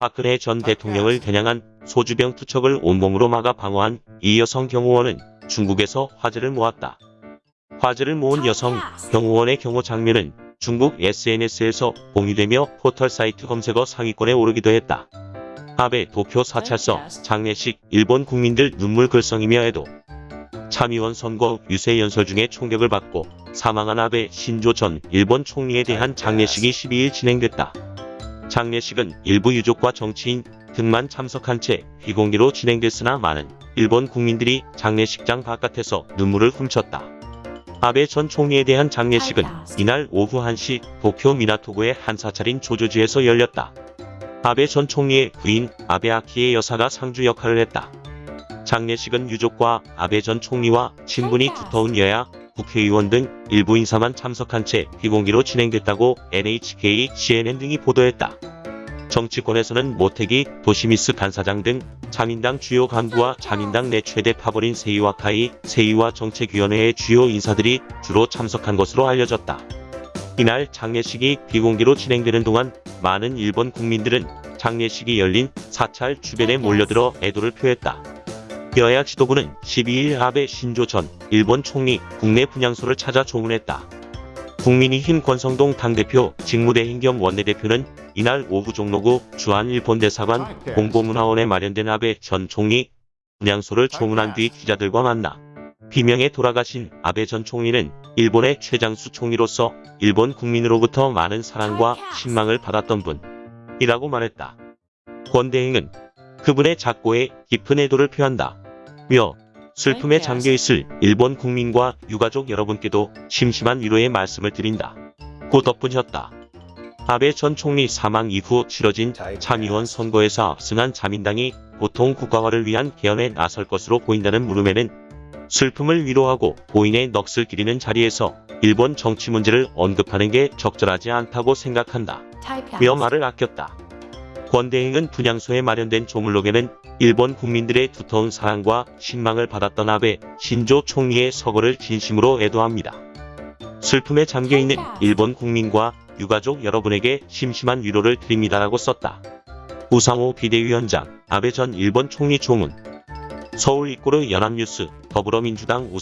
박근혜 전 대통령을 겨냥한 소주병 투척을 온몸으로 막아 방어한 이 여성 경호원은 중국에서 화제를 모았다. 화제를 모은 여성 경호원의 경호 장면은 중국 SNS에서 공유되며 포털 사이트 검색어 상위권에 오르기도 했다. 아베 도쿄 사찰서 장례식 일본 국민들 눈물 글썽이며 해도 참의원 선거 유세 연설 중에 총격을 받고 사망한 아베 신조 전 일본 총리에 대한 장례식이 12일 진행됐다. 장례식은 일부 유족과 정치인 등만 참석한 채 비공개로 진행됐으나 많은 일본 국민들이 장례식장 바깥에서 눈물을 훔쳤다. 아베 전 총리에 대한 장례식은 이날 오후 1시 도쿄 미나토구의 한 사찰인 조조지에서 열렸다. 아베 전 총리의 부인 아베 아키의 여사가 상주 역할을 했다. 장례식은 유족과 아베 전 총리와 친분이 두터운 여야, 국회의원 등 일부 인사만 참석한 채 비공개로 진행됐다고 NHK, CNN 등이 보도했다. 정치권에서는 모태기, 도시미스 간사장 등 자민당 주요 간부와 자민당 내 최대 파벌인 세이와 카이, 세이와 정책위원회의 주요 인사들이 주로 참석한 것으로 알려졌다. 이날 장례식이 비공개로 진행되는 동안 많은 일본 국민들은 장례식이 열린 사찰 주변에 몰려들어 애도를 표했다. 여야 지도부는 12일 아베 신조 전 일본 총리 국내 분향소를 찾아 조문했다. 국민의힘 권성동 당대표 직무대행 겸 원내대표는 이날 오후 종로구 주한 일본 대사관 공보문화원에 마련된 아베 전 총리 분향소를 조문한 뒤 기자들과 만나 비명에 돌아가신 아베 전 총리는 일본의 최장수 총리로서 일본 국민으로부터 많은 사랑과 신망을 받았던 분이라고 말했다. 권 대행은 그분의 작고에 깊은 애도를 표한다. 며 슬픔에 잠겨있을 일본 국민과 유가족 여러분께도 심심한 위로의 말씀을 드린다. 고 덧붙였다. 아베 전 총리 사망 이후 치러진 참의원 선거에서 압승한 자민당이 보통 국가화를 위한 개헌에 나설 것으로 보인다는 물음에는 슬픔을 위로하고 고인의 넋을 기리는 자리에서 일본 정치 문제를 언급하는 게 적절하지 않다고 생각한다. 며 말을 아꼈다. 권대행은 분향소에 마련된 조물록에는 일본 국민들의 두터운 사랑과 신망을 받았던 아베 신조 총리의 서거를 진심으로 애도합니다. 슬픔에 잠겨있는 일본 국민과 유가족 여러분에게 심심한 위로를 드립니다라고 썼다. 우상호 비대위원장, 아베 전 일본 총리 조문, 서울 이꼬르 연합뉴스, 더불어민주당 우상